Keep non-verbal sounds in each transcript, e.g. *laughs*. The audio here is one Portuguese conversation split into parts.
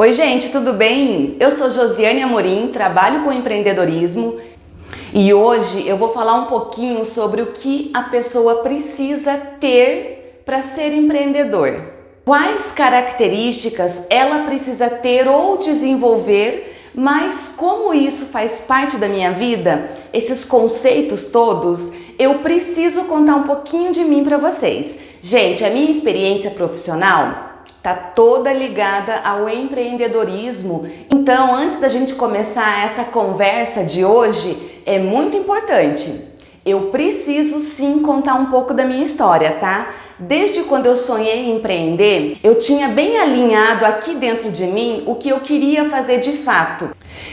Oi gente, tudo bem? Eu sou Josiane Amorim, trabalho com empreendedorismo e hoje eu vou falar um pouquinho sobre o que a pessoa precisa ter para ser empreendedor. Quais características ela precisa ter ou desenvolver, mas como isso faz parte da minha vida, esses conceitos todos, eu preciso contar um pouquinho de mim para vocês. Gente, a minha experiência profissional tá toda ligada ao empreendedorismo. Então, antes da gente começar essa conversa de hoje, é muito importante. Eu preciso sim contar um pouco da minha história, tá? Desde quando eu sonhei em empreender, eu tinha bem alinhado aqui dentro de mim o que eu queria fazer de fato.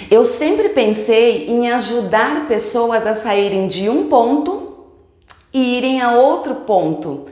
Eu sempre pensei em ajudar pessoas a saírem de um ponto e irem a outro ponto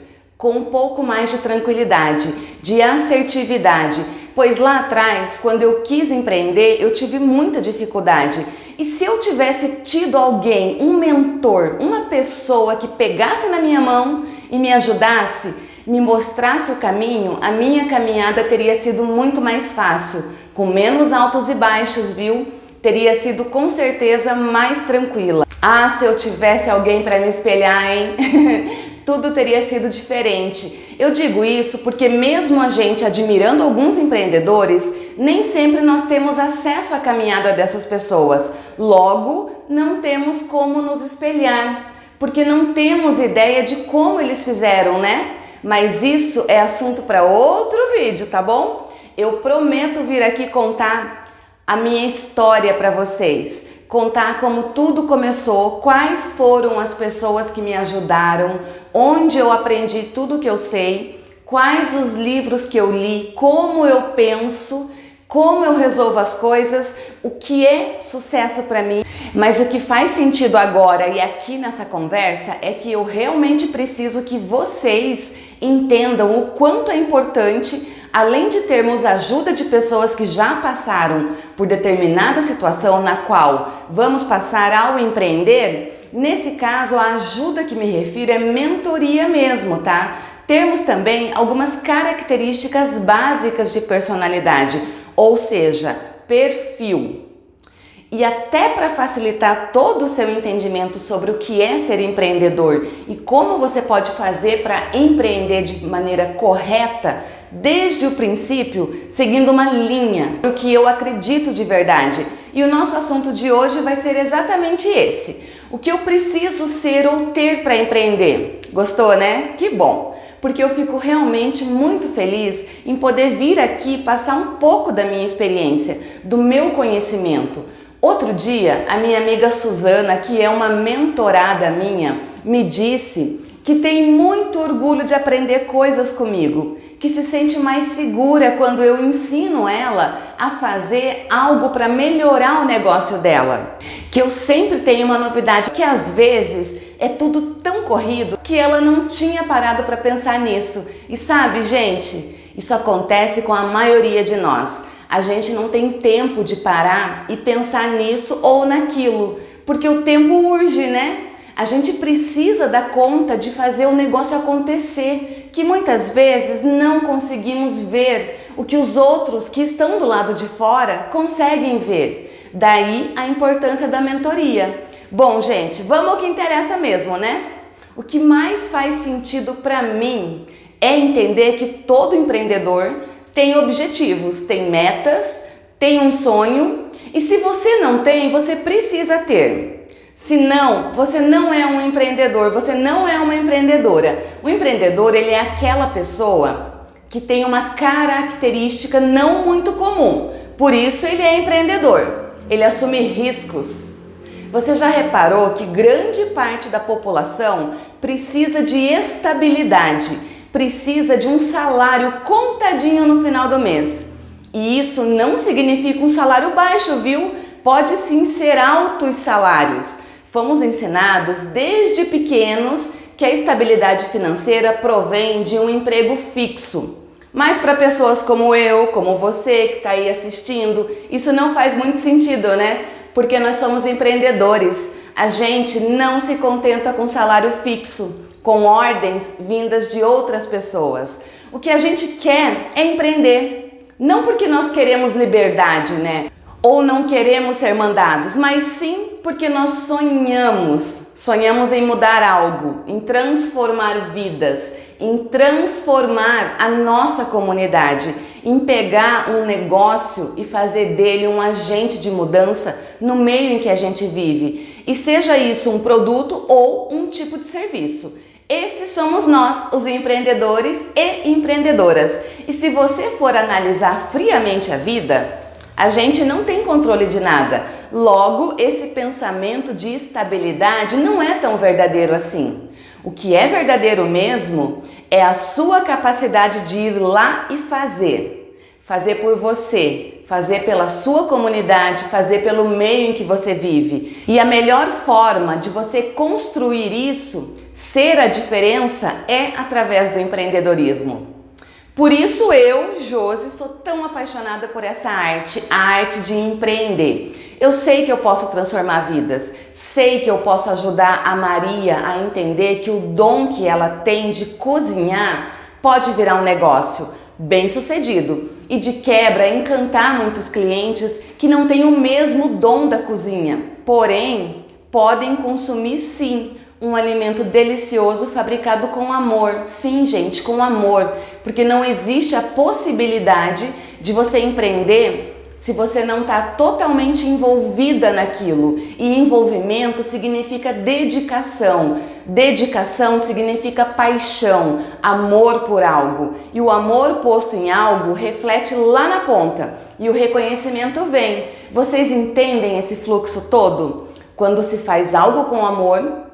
com um pouco mais de tranquilidade, de assertividade, pois lá atrás, quando eu quis empreender, eu tive muita dificuldade. E se eu tivesse tido alguém, um mentor, uma pessoa que pegasse na minha mão e me ajudasse, me mostrasse o caminho, a minha caminhada teria sido muito mais fácil, com menos altos e baixos, viu? Teria sido com certeza mais tranquila. Ah, se eu tivesse alguém para me espelhar, hein? *laughs* tudo teria sido diferente. Eu digo isso porque mesmo a gente admirando alguns empreendedores, nem sempre nós temos acesso à caminhada dessas pessoas. Logo, não temos como nos espelhar, porque não temos ideia de como eles fizeram, né? Mas isso é assunto para outro vídeo, tá bom? Eu prometo vir aqui contar a minha história para vocês contar como tudo começou, quais foram as pessoas que me ajudaram, onde eu aprendi tudo que eu sei, quais os livros que eu li, como eu penso, como eu resolvo as coisas, o que é sucesso para mim. Mas o que faz sentido agora e aqui nessa conversa é que eu realmente preciso que vocês entendam o quanto é importante além de termos ajuda de pessoas que já passaram por determinada situação na qual vamos passar ao empreender, nesse caso a ajuda que me refiro é mentoria mesmo, tá? Termos também algumas características básicas de personalidade, ou seja, perfil. E até para facilitar todo o seu entendimento sobre o que é ser empreendedor e como você pode fazer para empreender de maneira correta, desde o princípio, seguindo uma linha, o que eu acredito de verdade. E o nosso assunto de hoje vai ser exatamente esse. O que eu preciso ser ou ter para empreender. Gostou, né? Que bom! Porque eu fico realmente muito feliz em poder vir aqui passar um pouco da minha experiência, do meu conhecimento. Outro dia, a minha amiga Suzana, que é uma mentorada minha, me disse que tem muito orgulho de aprender coisas comigo que se sente mais segura quando eu ensino ela a fazer algo para melhorar o negócio dela. Que eu sempre tenho uma novidade, que às vezes é tudo tão corrido que ela não tinha parado para pensar nisso. E sabe, gente, isso acontece com a maioria de nós. A gente não tem tempo de parar e pensar nisso ou naquilo, porque o tempo urge, né? A gente precisa dar conta de fazer o negócio acontecer, que muitas vezes não conseguimos ver o que os outros que estão do lado de fora conseguem ver. Daí a importância da mentoria. Bom, gente, vamos ao que interessa mesmo, né? O que mais faz sentido para mim é entender que todo empreendedor tem objetivos, tem metas, tem um sonho e se você não tem, você precisa ter. Senão, você não é um empreendedor, você não é uma empreendedora. O empreendedor, ele é aquela pessoa que tem uma característica não muito comum. Por isso ele é empreendedor. Ele assume riscos. Você já reparou que grande parte da população precisa de estabilidade, precisa de um salário contadinho no final do mês. E isso não significa um salário baixo, viu? Pode sim ser altos salários. Fomos ensinados desde pequenos que a estabilidade financeira provém de um emprego fixo. Mas para pessoas como eu, como você que está aí assistindo, isso não faz muito sentido, né? Porque nós somos empreendedores. A gente não se contenta com salário fixo, com ordens vindas de outras pessoas. O que a gente quer é empreender. Não porque nós queremos liberdade, né? Ou não queremos ser mandados, mas sim porque nós sonhamos. Sonhamos em mudar algo, em transformar vidas, em transformar a nossa comunidade, em pegar um negócio e fazer dele um agente de mudança no meio em que a gente vive. E seja isso um produto ou um tipo de serviço. Esses somos nós, os empreendedores e empreendedoras. E se você for analisar friamente a vida, a gente não tem controle de nada. Logo, esse pensamento de estabilidade não é tão verdadeiro assim. O que é verdadeiro mesmo é a sua capacidade de ir lá e fazer. Fazer por você, fazer pela sua comunidade, fazer pelo meio em que você vive. E a melhor forma de você construir isso Ser a diferença é através do empreendedorismo. Por isso eu, Josi, sou tão apaixonada por essa arte, a arte de empreender. Eu sei que eu posso transformar vidas, sei que eu posso ajudar a Maria a entender que o dom que ela tem de cozinhar pode virar um negócio bem sucedido e de quebra encantar muitos clientes que não têm o mesmo dom da cozinha, porém podem consumir sim um alimento delicioso fabricado com amor. Sim, gente, com amor, porque não existe a possibilidade de você empreender se você não está totalmente envolvida naquilo. E envolvimento significa dedicação. Dedicação significa paixão, amor por algo. E o amor posto em algo reflete lá na ponta e o reconhecimento vem. Vocês entendem esse fluxo todo? Quando se faz algo com amor,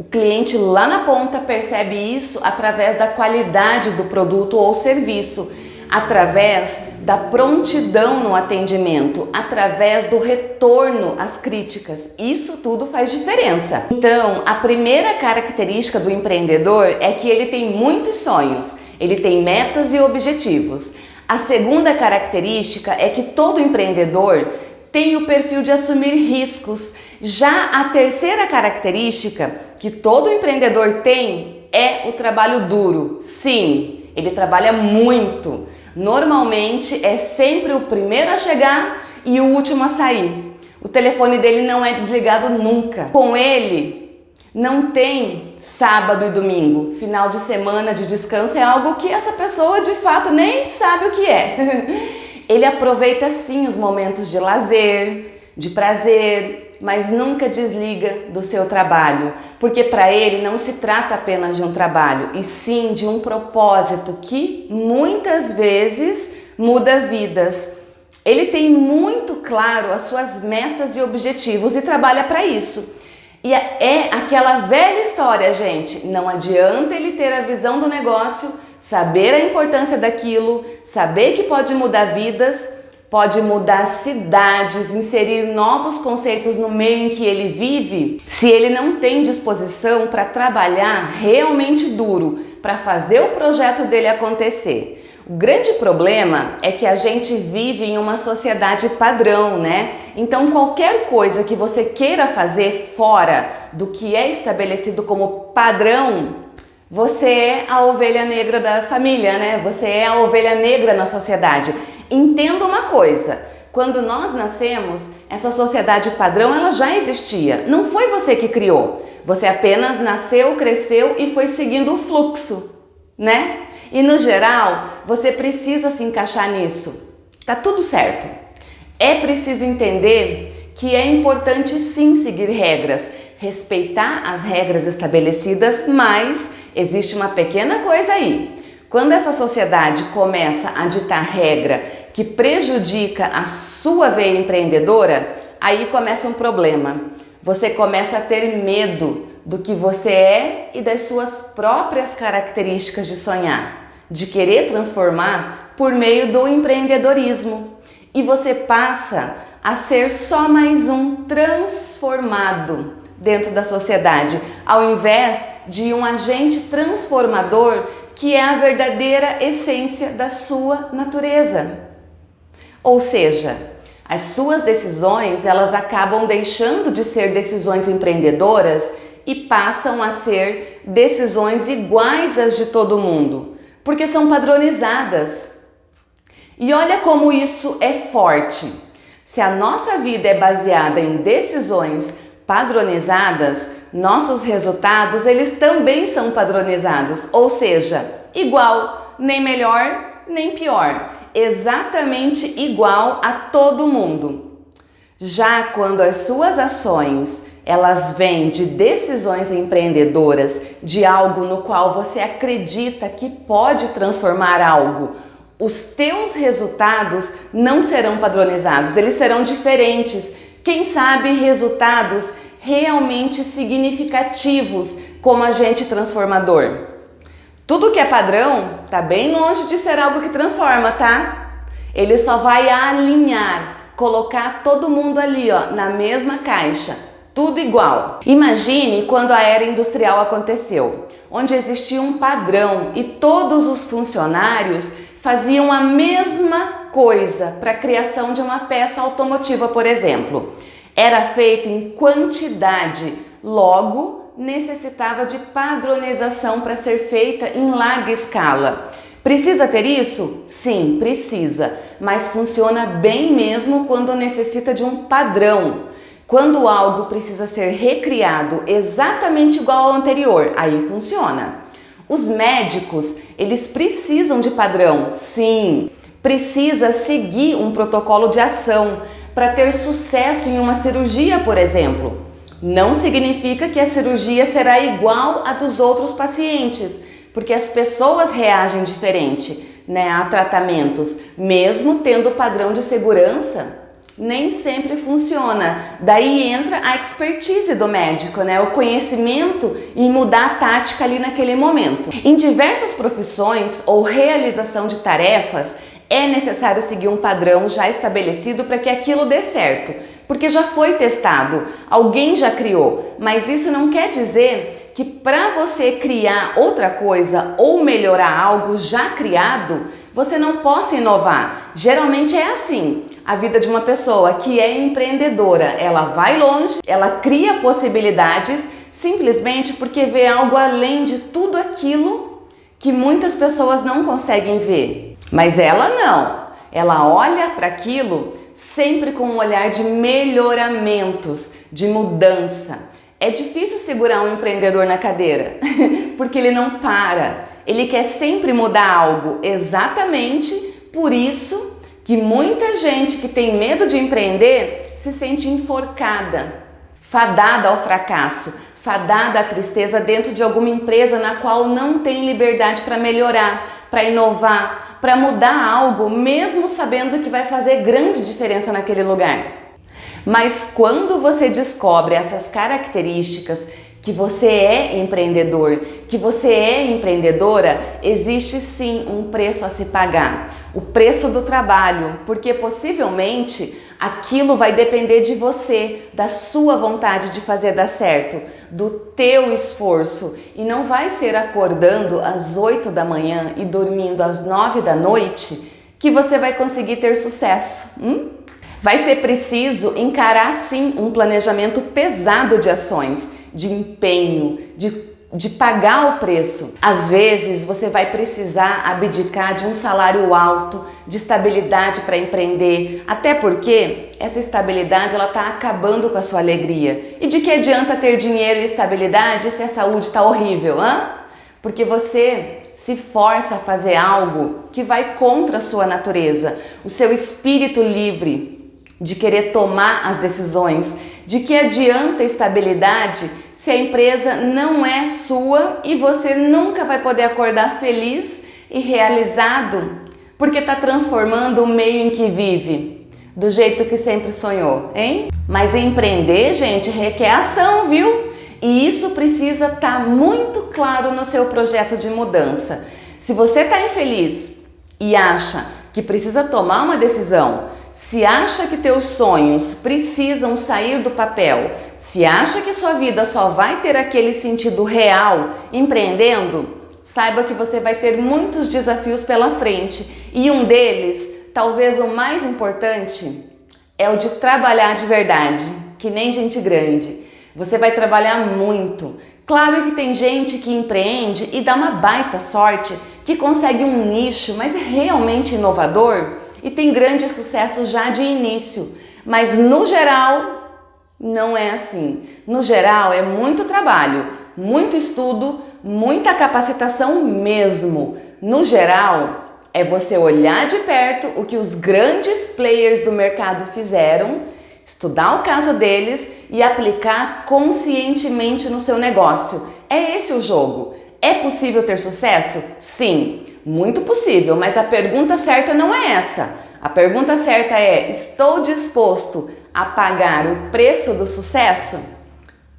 o cliente lá na ponta percebe isso através da qualidade do produto ou serviço, através da prontidão no atendimento, através do retorno às críticas. Isso tudo faz diferença. Então, a primeira característica do empreendedor é que ele tem muitos sonhos, ele tem metas e objetivos. A segunda característica é que todo empreendedor tem o perfil de assumir riscos. Já a terceira característica que todo empreendedor tem é o trabalho duro. Sim, ele trabalha muito. Normalmente é sempre o primeiro a chegar e o último a sair. O telefone dele não é desligado nunca. Com ele não tem sábado e domingo. Final de semana de descanso é algo que essa pessoa de fato nem sabe o que é. *laughs* Ele aproveita sim os momentos de lazer, de prazer, mas nunca desliga do seu trabalho, porque para ele não se trata apenas de um trabalho, e sim de um propósito que muitas vezes muda vidas. Ele tem muito claro as suas metas e objetivos e trabalha para isso. E é, é aquela velha história, gente. Não adianta ele ter a visão do negócio, saber a importância daquilo, saber que pode mudar vidas, pode mudar cidades, inserir novos conceitos no meio em que ele vive, se ele não tem disposição para trabalhar realmente duro para fazer o projeto dele acontecer. O grande problema é que a gente vive em uma sociedade padrão, né? Então qualquer coisa que você queira fazer fora do que é estabelecido como padrão, você é a ovelha negra da família, né? Você é a ovelha negra na sociedade. Entenda uma coisa, quando nós nascemos, essa sociedade padrão ela já existia. Não foi você que criou. Você apenas nasceu, cresceu e foi seguindo o fluxo, né? E no geral, você precisa se encaixar nisso. Tá tudo certo. É preciso entender que é importante sim seguir regras, respeitar as regras estabelecidas, mas existe uma pequena coisa aí. Quando essa sociedade começa a ditar regra que prejudica a sua veia empreendedora, aí começa um problema. Você começa a ter medo do que você é e das suas próprias características de sonhar, de querer transformar por meio do empreendedorismo. E você passa a ser só mais um transformado dentro da sociedade, ao invés de um agente transformador que é a verdadeira essência da sua natureza. Ou seja, as suas decisões elas acabam deixando de ser decisões empreendedoras e passam a ser decisões iguais às de todo mundo, porque são padronizadas. E olha como isso é forte. Se a nossa vida é baseada em decisões padronizadas, nossos resultados eles também são padronizados, ou seja, igual, nem melhor, nem pior, exatamente igual a todo mundo. Já quando as suas ações elas vêm de decisões empreendedoras, de algo no qual você acredita que pode transformar algo, os teus resultados não serão padronizados, eles serão diferentes. Quem sabe resultados realmente significativos como agente transformador. Tudo que é padrão tá bem longe de ser algo que transforma, tá? Ele só vai alinhar, colocar todo mundo ali, ó, na mesma caixa, tudo igual. Imagine quando a era industrial aconteceu, onde existia um padrão e todos os funcionários faziam a mesma coisa para a criação de uma peça automotiva, por exemplo era feita em quantidade, logo necessitava de padronização para ser feita em larga escala. Precisa ter isso? Sim, precisa, mas funciona bem mesmo quando necessita de um padrão. Quando algo precisa ser recriado exatamente igual ao anterior, aí funciona. Os médicos, eles precisam de padrão, sim, precisa seguir um protocolo de ação, para ter sucesso em uma cirurgia, por exemplo. Não significa que a cirurgia será igual a dos outros pacientes, porque as pessoas reagem diferente né, a tratamentos, mesmo tendo padrão de segurança, nem sempre funciona. Daí entra a expertise do médico, né? o conhecimento em mudar a tática ali naquele momento. Em diversas profissões ou realização de tarefas, é necessário seguir um padrão já estabelecido para que aquilo dê certo, porque já foi testado, alguém já criou, mas isso não quer dizer que para você criar outra coisa ou melhorar algo já criado, você não possa inovar. Geralmente é assim. A vida de uma pessoa que é empreendedora, ela vai longe, ela cria possibilidades simplesmente porque vê algo além de tudo aquilo que muitas pessoas não conseguem ver. Mas ela não. Ela olha para aquilo sempre com um olhar de melhoramentos, de mudança. É difícil segurar um empreendedor na cadeira, *laughs* porque ele não para. Ele quer sempre mudar algo, exatamente por isso que muita gente que tem medo de empreender se sente enforcada, fadada ao fracasso, fadada à tristeza dentro de alguma empresa na qual não tem liberdade para melhorar, para inovar, para mudar algo, mesmo sabendo que vai fazer grande diferença naquele lugar. Mas quando você descobre essas características, que você é empreendedor, que você é empreendedora, existe sim um preço a se pagar. O preço do trabalho, porque possivelmente aquilo vai depender de você, da sua vontade de fazer dar certo, do teu esforço e não vai ser acordando às 8 da manhã e dormindo às 9 da noite que você vai conseguir ter sucesso. Hum? Vai ser preciso encarar sim um planejamento pesado de ações, de empenho, de de pagar o preço. Às vezes você vai precisar abdicar de um salário alto, de estabilidade para empreender, até porque essa estabilidade ela está acabando com a sua alegria. E de que adianta ter dinheiro e estabilidade se a saúde está horrível, hã? Porque você se força a fazer algo que vai contra a sua natureza, o seu espírito livre de querer tomar as decisões, de que adianta estabilidade se a empresa não é sua e você nunca vai poder acordar feliz e realizado porque está transformando o meio em que vive do jeito que sempre sonhou, hein? Mas empreender, gente, requer ação, viu? E isso precisa estar tá muito claro no seu projeto de mudança. Se você está infeliz e acha que precisa tomar uma decisão, se acha que teus sonhos precisam sair do papel, se acha que sua vida só vai ter aquele sentido real empreendendo, saiba que você vai ter muitos desafios pela frente e um deles, talvez o mais importante, é o de trabalhar de verdade, que nem gente grande. Você vai trabalhar muito. Claro que tem gente que empreende e dá uma baita sorte, que consegue um nicho, mas é realmente inovador e tem grande sucesso já de início. Mas no geral, não é assim. No geral, é muito trabalho, muito estudo, muita capacitação mesmo. No geral, é você olhar de perto o que os grandes players do mercado fizeram, estudar o caso deles e aplicar conscientemente no seu negócio. É esse o jogo. É possível ter sucesso? Sim, muito possível, mas a pergunta certa não é essa. A pergunta certa é: estou disposto a pagar o preço do sucesso?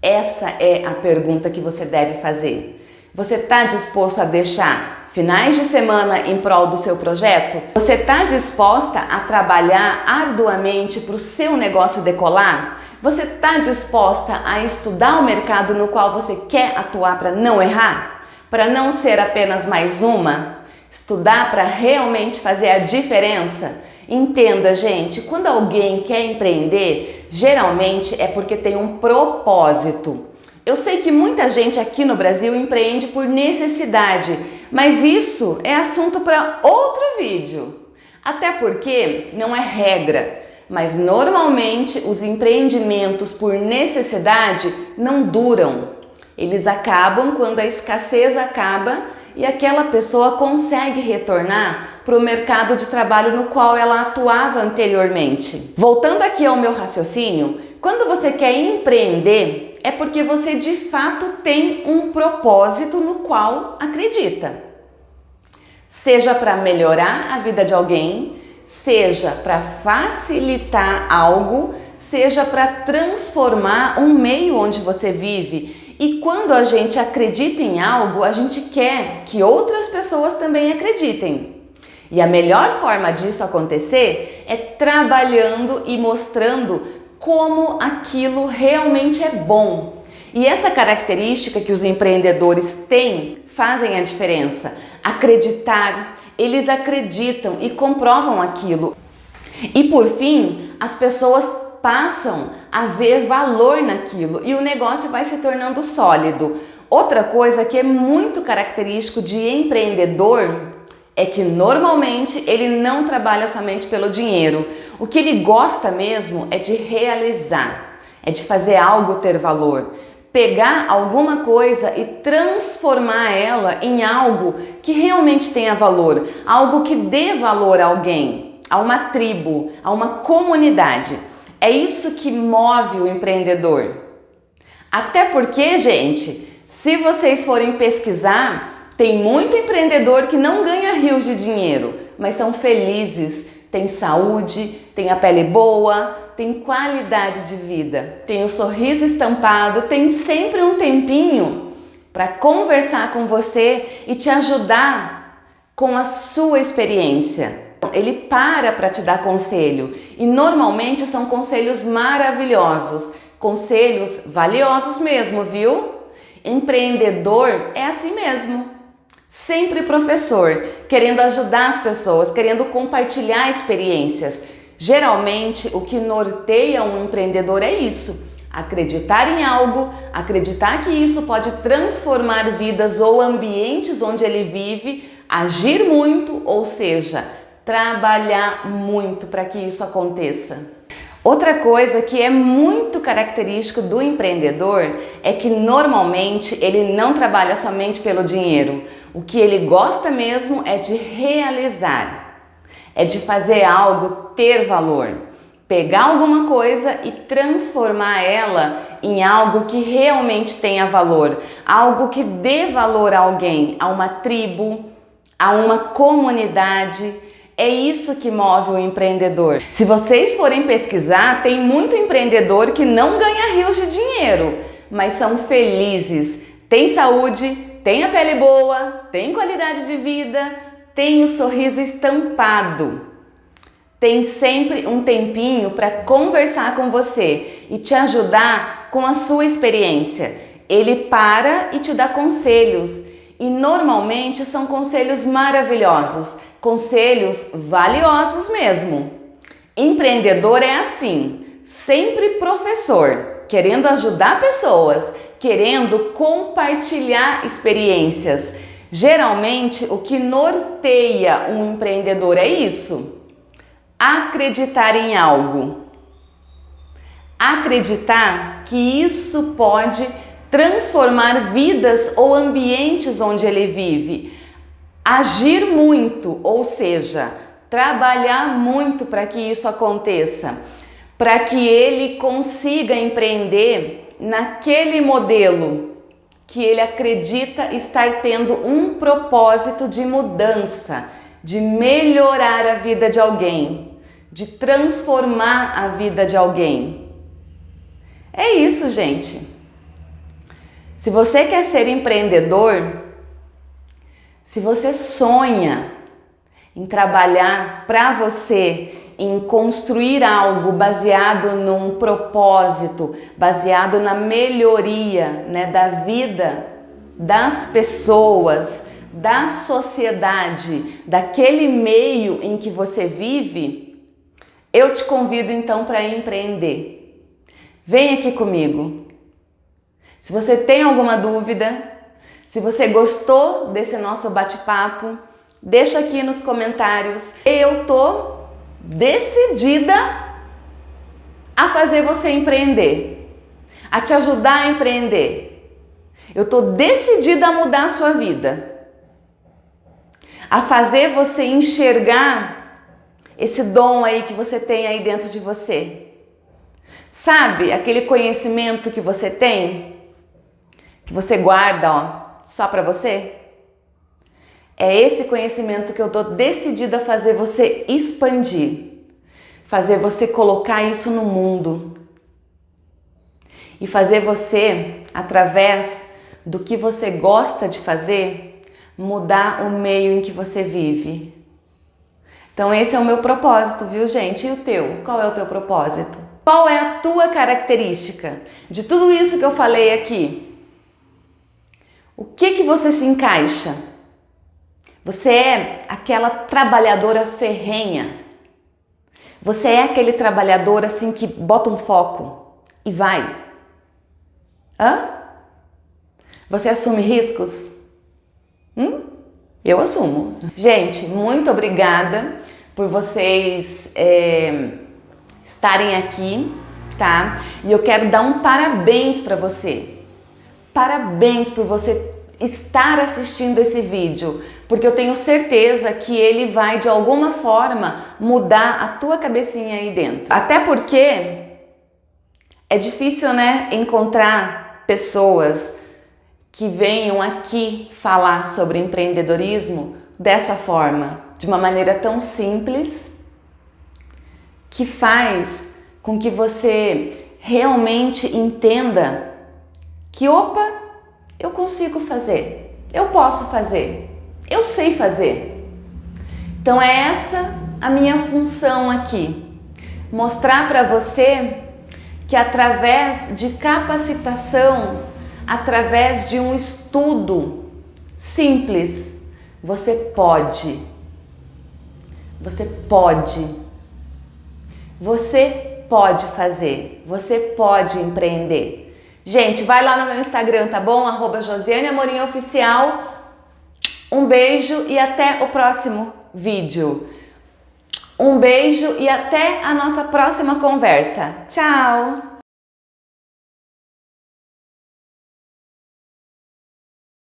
Essa é a pergunta que você deve fazer. Você está disposto a deixar finais de semana em prol do seu projeto? Você está disposta a trabalhar arduamente para o seu negócio decolar? Você está disposta a estudar o mercado no qual você quer atuar para não errar? Para não ser apenas mais uma? Estudar para realmente fazer a diferença? Entenda, gente, quando alguém quer empreender, geralmente é porque tem um propósito. Eu sei que muita gente aqui no Brasil empreende por necessidade, mas isso é assunto para outro vídeo. Até porque não é regra, mas normalmente os empreendimentos por necessidade não duram. Eles acabam quando a escassez acaba e aquela pessoa consegue retornar para o mercado de trabalho no qual ela atuava anteriormente. Voltando aqui ao meu raciocínio, quando você quer empreender, é porque você de fato tem um propósito no qual acredita. Seja para melhorar a vida de alguém, seja para facilitar algo, seja para transformar um meio onde você vive. E quando a gente acredita em algo, a gente quer que outras pessoas também acreditem. E a melhor forma disso acontecer é trabalhando e mostrando como aquilo realmente é bom. E essa característica que os empreendedores têm fazem a diferença. Acreditar, eles acreditam e comprovam aquilo. E por fim, as pessoas passam a ver valor naquilo e o negócio vai se tornando sólido. Outra coisa que é muito característico de empreendedor é que normalmente ele não trabalha somente pelo dinheiro. O que ele gosta mesmo é de realizar, é de fazer algo ter valor. Pegar alguma coisa e transformar ela em algo que realmente tenha valor, algo que dê valor a alguém, a uma tribo, a uma comunidade. É isso que move o empreendedor. Até porque, gente, se vocês forem pesquisar, tem muito empreendedor que não ganha rios de dinheiro, mas são felizes, tem saúde, tem a pele boa, tem qualidade de vida, tem o sorriso estampado, tem sempre um tempinho para conversar com você e te ajudar com a sua experiência. Ele para para te dar conselho e normalmente são conselhos maravilhosos, conselhos valiosos mesmo, viu? Empreendedor é assim mesmo. Sempre professor, querendo ajudar as pessoas, querendo compartilhar experiências. Geralmente, o que norteia um empreendedor é isso: acreditar em algo, acreditar que isso pode transformar vidas ou ambientes onde ele vive, agir muito, ou seja, trabalhar muito para que isso aconteça. Outra coisa que é muito característico do empreendedor é que normalmente ele não trabalha somente pelo dinheiro. O que ele gosta mesmo é de realizar, é de fazer algo ter valor. Pegar alguma coisa e transformar ela em algo que realmente tenha valor, algo que dê valor a alguém, a uma tribo, a uma comunidade é isso que move o empreendedor. Se vocês forem pesquisar, tem muito empreendedor que não ganha rios de dinheiro, mas são felizes, tem saúde, tem a pele boa, tem qualidade de vida, tem o sorriso estampado. Tem sempre um tempinho para conversar com você e te ajudar com a sua experiência. Ele para e te dá conselhos. E normalmente são conselhos maravilhosos Conselhos valiosos mesmo. Empreendedor é assim, sempre professor, querendo ajudar pessoas, querendo compartilhar experiências. Geralmente, o que norteia um empreendedor é isso: acreditar em algo. Acreditar que isso pode transformar vidas ou ambientes onde ele vive. Agir muito, ou seja, trabalhar muito para que isso aconteça, para que ele consiga empreender naquele modelo que ele acredita estar tendo um propósito de mudança, de melhorar a vida de alguém, de transformar a vida de alguém. É isso, gente. Se você quer ser empreendedor, se você sonha em trabalhar para você, em construir algo baseado num propósito, baseado na melhoria né, da vida das pessoas, da sociedade, daquele meio em que você vive, eu te convido então para empreender. Vem aqui comigo. Se você tem alguma dúvida, se você gostou desse nosso bate-papo, deixa aqui nos comentários. Eu tô decidida a fazer você empreender, a te ajudar a empreender. Eu tô decidida a mudar a sua vida, a fazer você enxergar esse dom aí que você tem aí dentro de você. Sabe aquele conhecimento que você tem? que você guarda ó, só para você? É esse conhecimento que eu tô decidida a fazer você expandir, fazer você colocar isso no mundo e fazer você, através do que você gosta de fazer, mudar o meio em que você vive. Então esse é o meu propósito, viu gente? E o teu? Qual é o teu propósito? Qual é a tua característica de tudo isso que eu falei aqui? O que que você se encaixa? Você é aquela trabalhadora ferrenha. Você é aquele trabalhador assim que bota um foco e vai. Hã? Você assume riscos? Hum? Eu assumo. Gente, muito obrigada por vocês é, estarem aqui, tá? E eu quero dar um parabéns para você. Parabéns por você estar assistindo esse vídeo, porque eu tenho certeza que ele vai de alguma forma mudar a tua cabecinha aí dentro. Até porque é difícil, né, encontrar pessoas que venham aqui falar sobre empreendedorismo dessa forma, de uma maneira tão simples, que faz com que você realmente entenda que, opa, eu consigo fazer, eu posso fazer, eu sei fazer. Então é essa a minha função aqui, mostrar para você que através de capacitação, através de um estudo simples, você pode, você pode, você pode fazer, você pode empreender. Gente, vai lá no meu Instagram, tá bom? Arroba Josiane Amorim Oficial. Um beijo e até o próximo vídeo. Um beijo e até a nossa próxima conversa. Tchau!